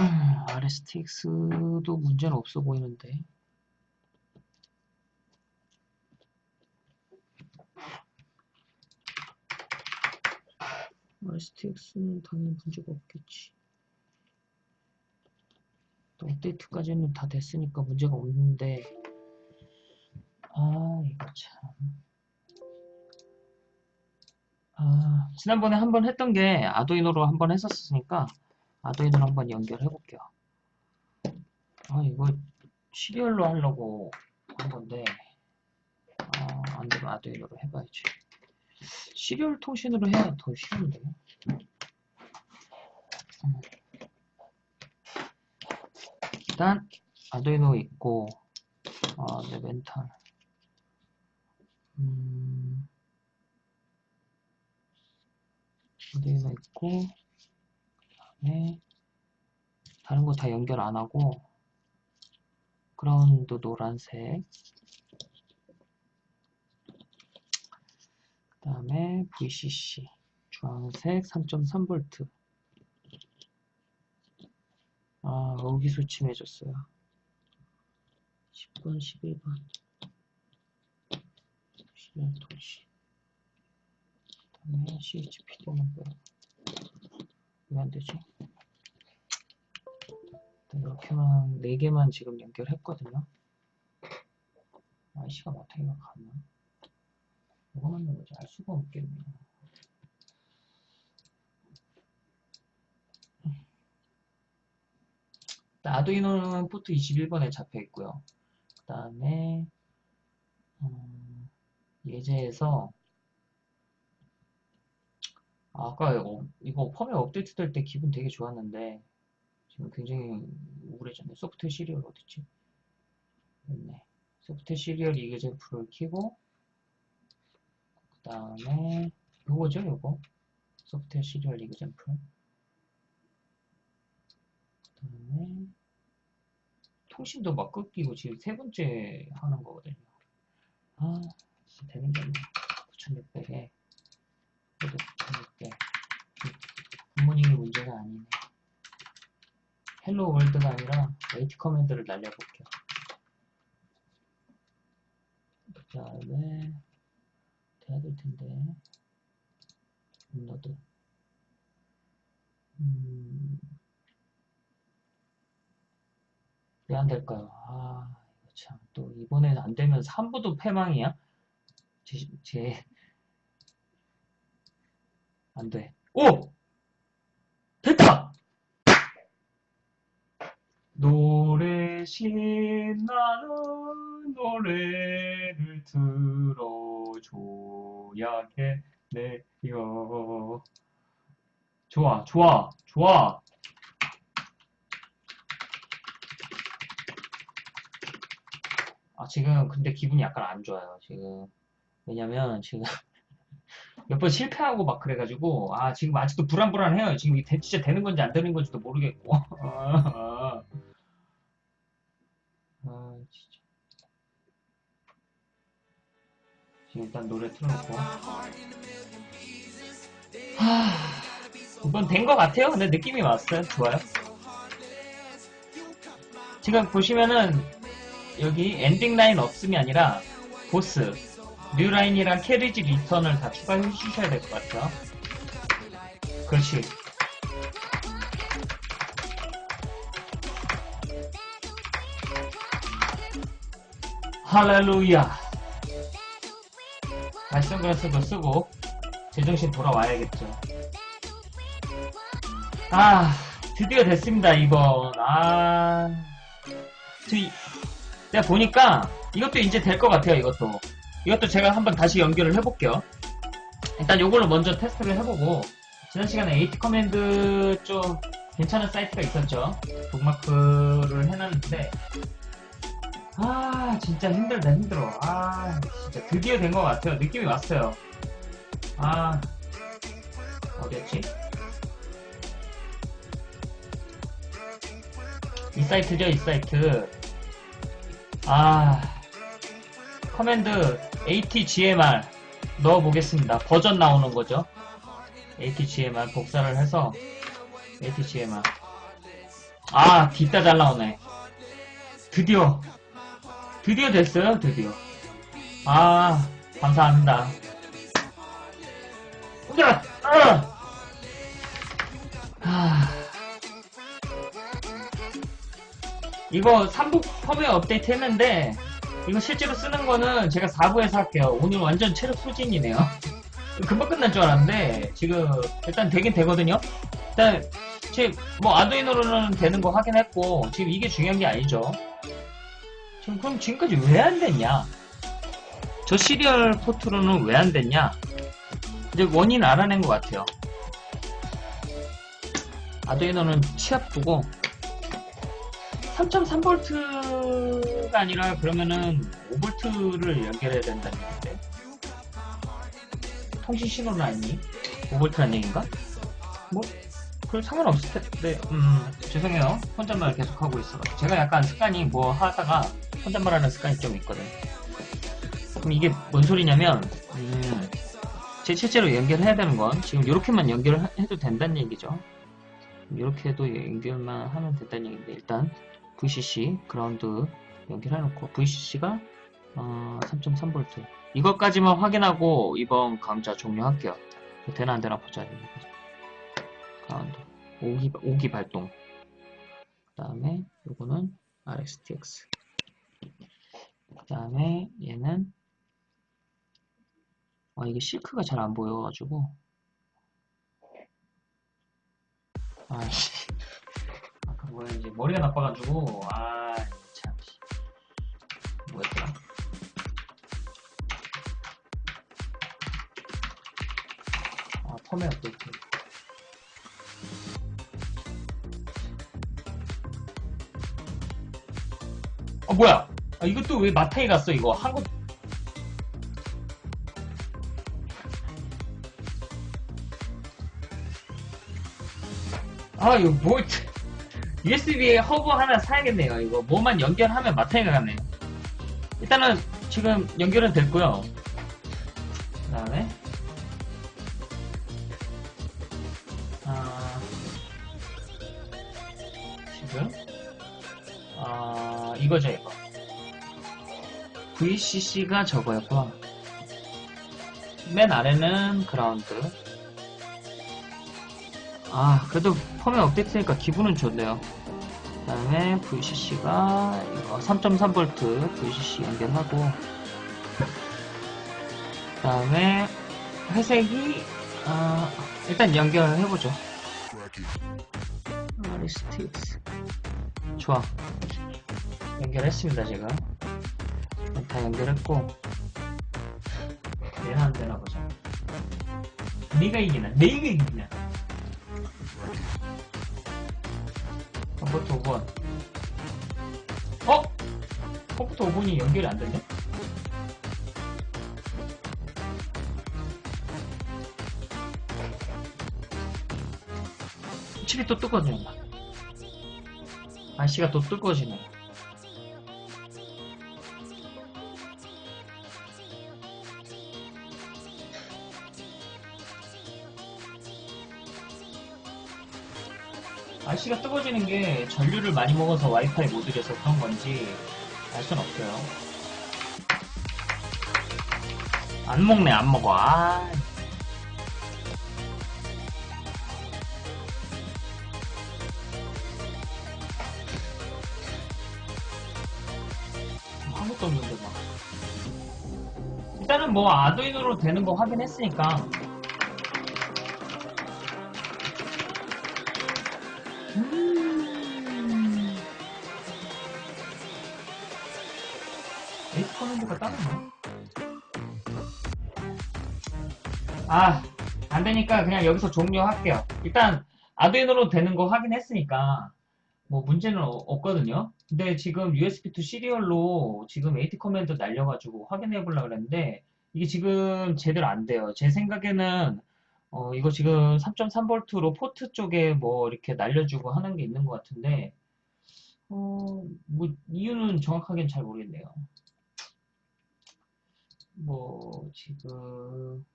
음, RSTX도 문제는 없어 보이는데. RSTX는 당연히 문제가 없겠지. 또 업데이트까지는 다 됐으니까 문제가 없는데 아 이거 참. 아, 지난번에 한 번 했던 게 아두이노로 한 번 했었으니까 아두이노로 한번 연결해 볼게요. 아 이거 시리얼로 하려고 한 건데 아, 안 되면 아두이노로 해봐야지. 시리얼 통신으로 해야 더 쉬운데. 음. 일단 아두이노 있고 아, 네 멘탈 아두이노 있고 그다음에 다른 거 다 연결 안 하고 그라운드 노란색 그 다음에 VCC 주황색 3.3V 아, 의기소침해졌어요. 10번, 11번. 시리얼 통신. 그 다음에 CHPD는 뭐야? 왜 안 되지? 이렇게만, 4개만 지금 연결했거든요. IC가 마탱이가 갔나? 뭐가 맞는 거지? 알 수가 없겠네요. 아두이노는 포트 21번에 잡혀 있고요. 그 다음에 음, 예제에서 아, 아까 이거, 이거 펌웨어 업데이트 될 때 기분 되게 좋았는데 지금 굉장히 우울해졌네. software serial 어딨지? 있네. software serial example을 키고 그 다음에 요거죠, 요거. software serial example. 그 다음에 통신도 막 끊기고 지금 세 번째 하는 거거든요. 아, 되는 게 없네. 9600에 부모님이 문제가 아니네 헬로 월드가 아니라 웨이트 커맨드를 날려볼게요 그 다음에 돼야 될 텐데 너드 음, 왜 안 될까요? 아, 이거 참. 또, 이번에는 안 되면 3부도 패망이야? 제, 제, 안 돼. 오! 됐다! 노래 신나는 노래를 들어줘야겠네요. 좋아, 좋아, 좋아. 아, 지금 근데 기분이 약간 안 좋아요, 지금. 왜냐면 지금 몇 번 실패하고 막 그래가지고, 아, 지금 아직도 불안불안해요. 지금 이게 대- 진짜 되는 건지 안 되는 건지도 모르겠고. 아, 아, 진짜. 지금 일단 노래 틀어놓고. 하, 이번 된것 같아요. 근데 느낌이 왔어요. 좋아요. 지금 보시면은 여기 ending line 없음이 아니라 both, new line이랑 carriage return을 다 추가해 주셔야 될 것 같아요. 그렇지. 할렐루야. 다시 선글라스도 쓰고 제정신 돌아와야겠죠. 아, 드디어 됐습니다, 이번. 아. 저 이- 내가 보니까 이것도 이제 될 것 같아요, 이것도. 이것도 제가 한번 다시 연결을 해볼게요. 일단 이걸로 먼저 테스트를 해보고, 지난 시간에 AT command 좀 괜찮은 사이트가 있었죠. 북마크를 해놨는데, 아, 진짜 힘들다, 힘들어. 아, 진짜 드디어 된 것 같아요. 느낌이 왔어요. 아, 어디였지? 이 사이트죠, 이 사이트. 아, command ATGMR 넣어보겠습니다. 버전 나오는 거죠. ATGMR 복사를 해서 ATGMR. 아, 됐다 잘 나오네. 드디어, 드디어 됐어요, 드디어. 아, 감사합니다. 아. 이거 3부 펌웨어 업데이트 했는데 이거 실제로 쓰는 거는 제가 4부에서 할게요. 오늘 완전 체력 소진이네요. 금방 끝날 줄 알았는데 지금 일단 되긴 되거든요. 일단 지금 뭐 아두이노로는 되는 거 확인했고 지금 이게 중요한 게 아니죠. 지금 그럼 지금까지 왜 안 됐냐? 저 시리얼 포트로는 왜 안 됐냐? 이제 원인 알아낸 것 같아요. 아두이노는 치압 두고 3.3V가 아니라 그러면은 5V를 연결해야 된다는 얘기인데 통신 신호는 아니니? 5V란 얘기인가? 뭐, 별 상관없을 텐데, 음, 죄송해요. 혼잣말 계속 하고 있어. 제가 약간 습관이 뭐 하다가 혼잣말 하는 습관이 좀 있거든. 그럼 이게 뭔 소리냐면, 음, 제 실제로 연결해야 되는 건 지금 이렇게만 연결해도 된다는 얘기죠. 이렇게 해도 연결만 하면 된다는 얘기인데, 일단, VCC 그라운드 연결해놓고 VCC가 어, 3.3V 이것까지만 확인하고 이번 강좌 종료할게요. 되나 안 되나 보자. 그라운드. 5기, 5기 발동. 그 다음에 요거는 RxTX 그 다음에 얘는 아 이게 실크가 잘 안 보여가지고. 아씨 뭐야 이제 머리가 나빠가지고 아 참 뭐였더라? 아 펌웨어 업데이트 아 뭐야? 아 이것도 왜 맛탱이 갔어 이거? 한국 아 이거 뭐 USB에 허브 하나 사야겠네요. 이거 뭐만 연결하면 맛탱이 가겠네요. 일단은 지금 연결은 됐고요. 그 다음에 아, 지금 아, 이거죠 이거. VCC가 저거였고 맨 아래는 그라운드 아 그래도 펌웨어 업데이트니까 기분은 좋네요. 그 다음에 VCC가 이거 3.3V VCC 연결하고 다음에 회색이 어, 일단 연결해보죠. 리스틱스. 좋아. 연결했습니다 제가. 다 연결했고 내가 안 되나 보자. 네가 이기나. 내가 이기나 컴퓨터 5번 어? 컴퓨터 5번이 연결이 안 됐네? 칩이 또 뜨거워진다 날씨가 또 뜨거워지네 날씨가 뜨거워지는 게 전류를 많이 먹어서 와이파이 모듈에서 그런 건지 알 순 없어요. 안 먹네, 안 먹어. 아. 아무것도 없는데 막. 일단은 뭐 아두이노로 되는 거 확인했으니까 아, 안 되니까 그냥 여기서 종료할게요. 일단, 아두이노로 되는 거 확인했으니까, 뭐 문제는 어- 없거든요. 근데 지금 USB2 시리얼로 지금 AT command 날려가지고 확인해 보려고 그랬는데, 이게 지금 제대로 안 돼요. 제 생각에는, 어, 이거 지금 3.3V로 포트 쪽에 뭐 이렇게 날려주고 하는 게 있는 것 같은데, 어, 뭐, 이유는 정확하게는 잘 모르겠네요. 뭐, 지금, 이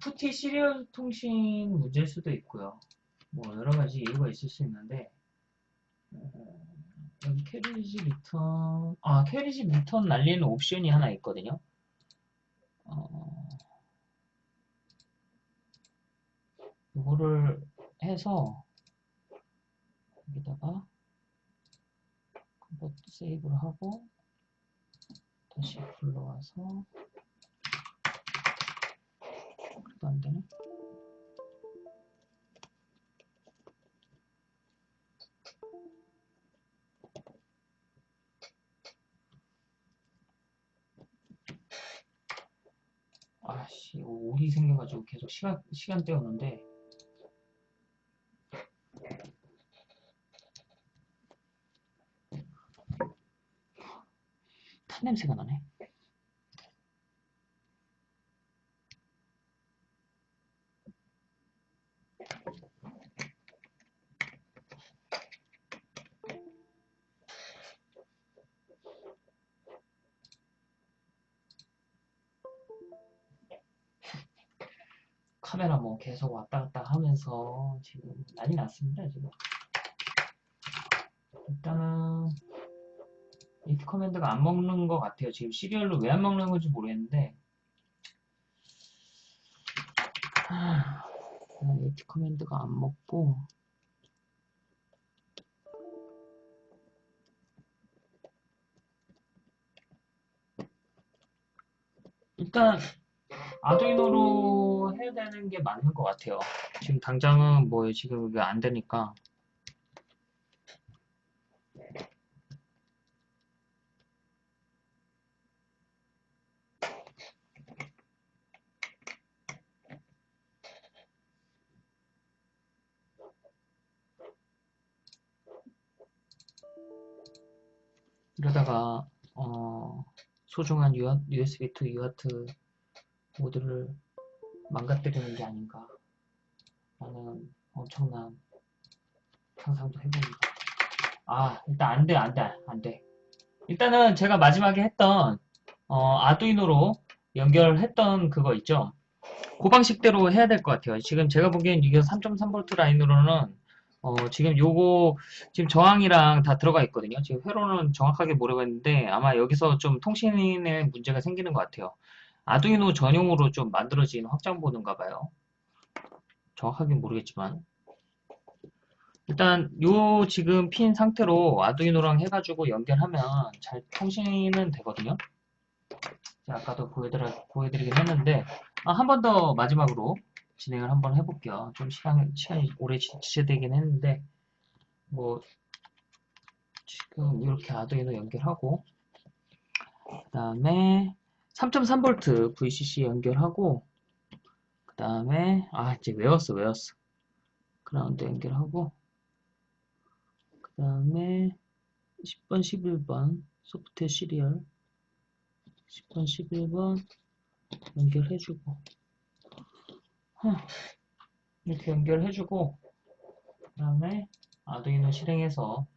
PuTTY serial 통신 문제일 수도 있고요. 뭐, 여러 가지 이유가 있을 수 있는데, 어, 여기 carriage return, 아, carriage return 날리는 옵션이 하나 있거든요. 어, 이거를 해서, 여기다가, convert save를 하고, 다시 불러와서, 그래도 안 되네. 아씨, 오이 생겨가지고 계속 시간, 시간 때우는데. 탄 냄새가 나네. 계속 왔다 갔다 하면서 지금 난리 났습니다, 지금. 일단은, 이트 커맨드가 안 먹는 것 같아요. 지금 시리얼로 왜 안 먹는 건지 모르겠는데, 아, 이트 커맨드가 안 먹고, 일단, 아두이노로 해야 되는 게 맞는 것 같아요. 지금 당장은 뭐 지금 이게 안 되니까. 이러다가 어, 소중한 USB2 UART 모드를 망가뜨리는 게 아닌가 라는 엄청난 상상도 해봅니다. 아, 일단 안 돼, 안 돼, 안 돼. 일단은 제가 마지막에 했던, 어, 아두이노로 연결했던 그거 있죠? 그 방식대로 해야 될 것 같아요. 지금 제가 보기엔 이게 3.3V 라인으로는, 어, 지금 요거, 지금 저항이랑 다 들어가 있거든요. 지금 회로는 정확하게 모르겠는데, 아마 여기서 좀 통신에 문제가 생기는 것 같아요. 아두이노 전용으로 좀 만들어진 확장보드인가 봐요. 정확하게 모르겠지만. 일단 요 지금 핀 상태로 아두이노랑 해가지고 연결하면 잘 통신은 되거든요. 아까도 보여드려, 보여드리긴 했는데 아, 한 번 더 마지막으로 진행을 한번 해볼게요. 좀 시간, 시간이 오래 지- 지체되긴 했는데 뭐 지금 이렇게 아두이노 연결하고 그 다음에 3.3V VCC 연결하고 그 다음에 아 이제 외웠어 외웠어 그라운드 연결하고 그 다음에 10번 11번 소프트웨어 시리얼 10번 11번 연결해주고. 이렇게 연결해주고 그 다음에 아두이노 실행해서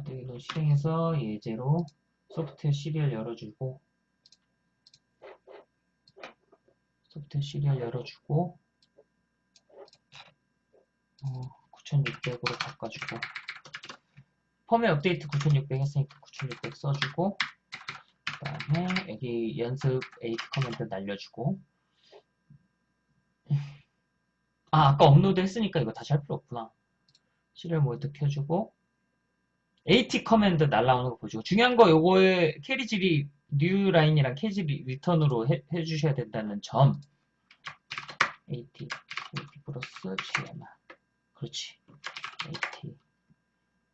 Arduino 실행해서 예제로 software serial 열어주고 software serial 열어주고 어, 9600으로 바꿔주고 펌웨 업데이트 9600 했으니까 9600 써주고 그 다음에 여기 연습 AT command 날려주고. 아 아까 업로드 했으니까 이거 다시 할 필요 없구나. 시리얼 모드 켜주고 AT 커맨드 날라오는 거 보시고 중요한 거 요거에 캐리질이 뉴 라인이랑 캐리질 리턴으로 해, 해주셔야 된다는 점. AT AT 플러스 GMR 그렇지. AT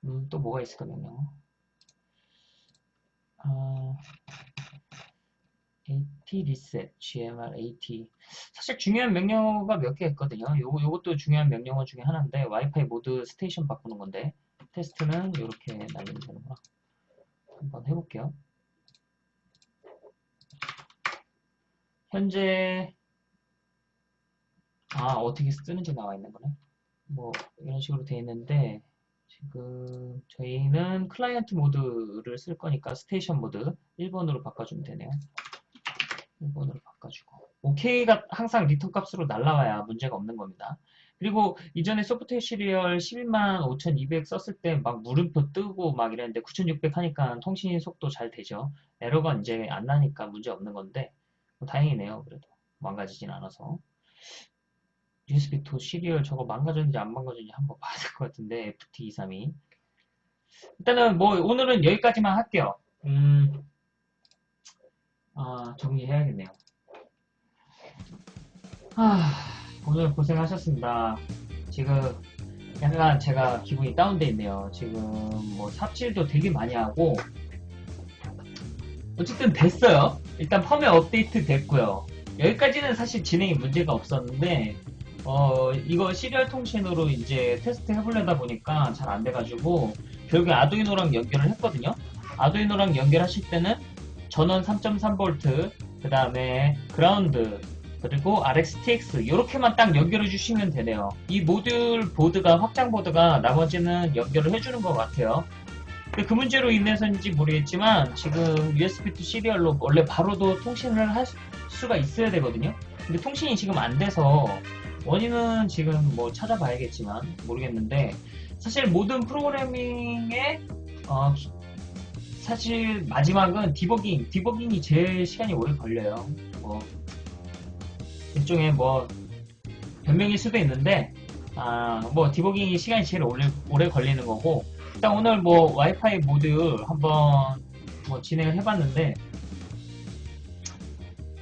음, 또 뭐가 있을까 명령 아, AT 리셋 GMR AT 사실 중요한 명령어가 몇 개 있거든요. 요거, 요것도 중요한 명령어 중에 하나인데 와이파이 모드 스테이션 바꾸는 건데 테스트는 이렇게 날리면 되는구나. 한번 해볼게요. 현재 아 어떻게 쓰는지 나와 있는 거네. 뭐 이런 식으로 돼 있는데 지금 저희는 클라이언트 모드를 쓸 거니까 station 모드 1번으로 바꿔주면 되네요. 1번으로 바꿔주고 OK가 항상 return 값으로 날라와야 문제가 없는 겁니다. 그리고 이전에 소프트웨어 시리얼 11만 5200 썼을 때 막 물음표 뜨고 막 이랬는데 9600 하니까 통신 속도 잘 되죠. 에러가 이제 안 나니까 문제 없는 건데 뭐 다행이네요. 그래도 망가지진 않아서 USB2 시리얼 저거 망가졌는지 안 망가졌는지 한번 봐야 될 것 같은데 FT232 일단은 뭐 오늘은 여기까지만 할게요. 음, 아 정리해야겠네요. 아 오늘 고생하셨습니다. 지금 약간 제가 기분이 다운돼 있네요. 지금 뭐 삽질도 되게 많이 하고 어쨌든 됐어요. 일단 펌웨어 업데이트 됐고요. 여기까지는 사실 진행이 문제가 없었는데 어 이거 시리얼 통신으로 이제 테스트 해보려다 보니까 잘 안 돼가지고 결국에 아두이노랑 연결을 했거든요. 아두이노랑 연결하실 때는 전원 3.3V 그 다음에 그라운드 그리고 RxTX 이렇게만 딱 연결해 주시면 되네요. 이 모듈 보드가 확장 보드가 나머지는 연결을 해주는 것 같아요. 그 문제로 인해서인지 모르겠지만 지금 USB2 시리얼로 원래 바로도 통신을 할 수가 있어야 되거든요. 근데 통신이 지금 안 돼서 원인은 지금 뭐 찾아봐야겠지만 모르겠는데 사실 모든 프로그래밍의 어, 사실 마지막은 디버깅, 디버깅이 제일 시간이 오래 걸려요. 뭐 일종의 뭐 변명일 수도 있는데 아 뭐 디버깅이 시간이 제일 오래, 오래 걸리는 거고 일단 오늘 뭐 와이파이 모드 한번 뭐 진행을 해봤는데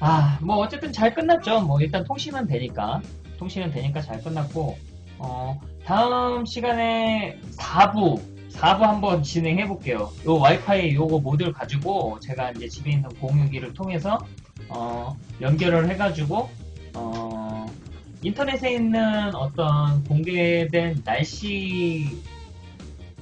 아 뭐 어쨌든 잘 끝났죠. 뭐 일단 통신은 되니까 통신은 되니까 잘 끝났고 어 다음 시간에 4부 4부 한번 진행해 볼게요. 요 와이파이 요거 모듈 가지고 제가 이제 집에 있는 공유기를 통해서 어 연결을 해가지고 어, 인터넷에 있는 어떤 공개된 날씨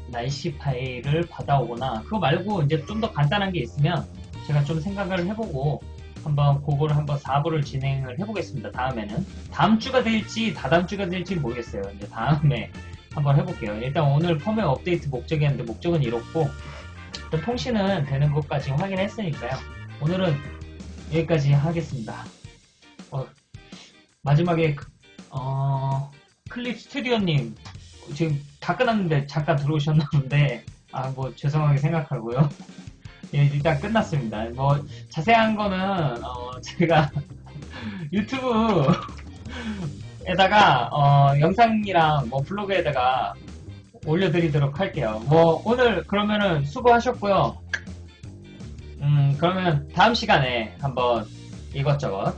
날씨 파일을 받아오거나 그거 말고 이제 좀 더 간단한 게 있으면 제가 좀 생각을 해보고 한번 그거를 한번 4부를 진행을 해보겠습니다. 다음에는 다음 주가 될지 다다음 주가 될지 모르겠어요. 이제 다음에 한번 해볼게요. 일단 오늘 펌웨어 업데이트 목적이었는데 목적은 이렇고 일단 통신은 되는 것까지 확인했으니까요. 오늘은 여기까지 하겠습니다. 어, 마지막에 그- 어, 클립 스튜디오님 지금 다 끝났는데 잠깐 들어오셨나 본데 아 뭐 죄송하게 생각하고요. 예, 일단 끝났습니다. 뭐 자세한 거는 어, 제가 유튜브 에다가 어, 영상이랑 뭐 블로그에다가 올려드리도록 할게요. 뭐 오늘 그러면은 수고하셨고요. 음 그러면 다음 시간에 한번 이것저것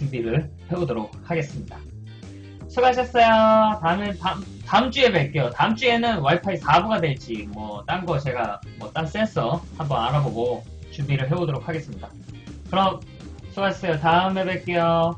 준비를 해보도록 하겠습니다. 수고하셨어요. 다음에 다음, 다음 주에 뵐게요. 다음 주에는 와이파이 4부가 될지 뭐 딴 거 제가 뭐 딴 센서 한번 알아보고 준비를 해보도록 하겠습니다. 그럼 수고하셨어요. 다음에 뵐게요.